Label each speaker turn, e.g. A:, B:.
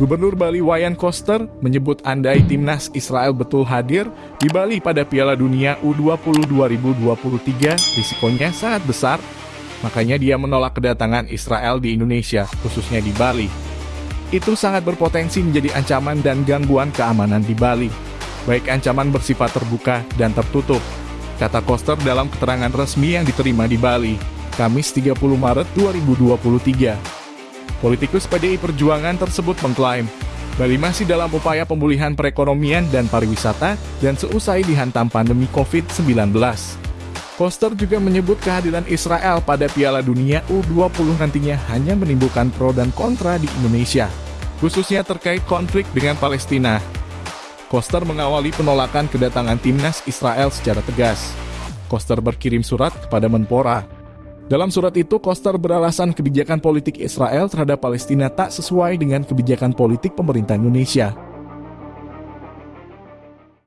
A: Gubernur Bali Wayan Koster menyebut andai timnas Israel betul hadir di Bali pada Piala Dunia U20 2023 risikonya sangat besar, makanya dia menolak kedatangan Israel di Indonesia, khususnya di Bali. Itu sangat berpotensi menjadi ancaman dan gangguan keamanan di Bali, baik ancaman bersifat terbuka dan tertutup, kata Koster dalam keterangan resmi yang diterima di Bali, Kamis 30 Maret 2023. Politikus PDI Perjuangan tersebut mengklaim, Bali masih dalam upaya pemulihan perekonomian dan pariwisata dan seusai dihantam pandemi COVID-19. Koster juga menyebut kehadiran Israel pada Piala Dunia U20 nantinya hanya menimbulkan pro dan kontra di Indonesia, khususnya terkait konflik dengan Palestina. Koster mengawali penolakan kedatangan timnas Israel secara tegas. Koster berkirim surat kepada Menpora dalam surat itu, Koster beralasan kebijakan politik Israel terhadap Palestina tak sesuai dengan kebijakan politik pemerintah Indonesia.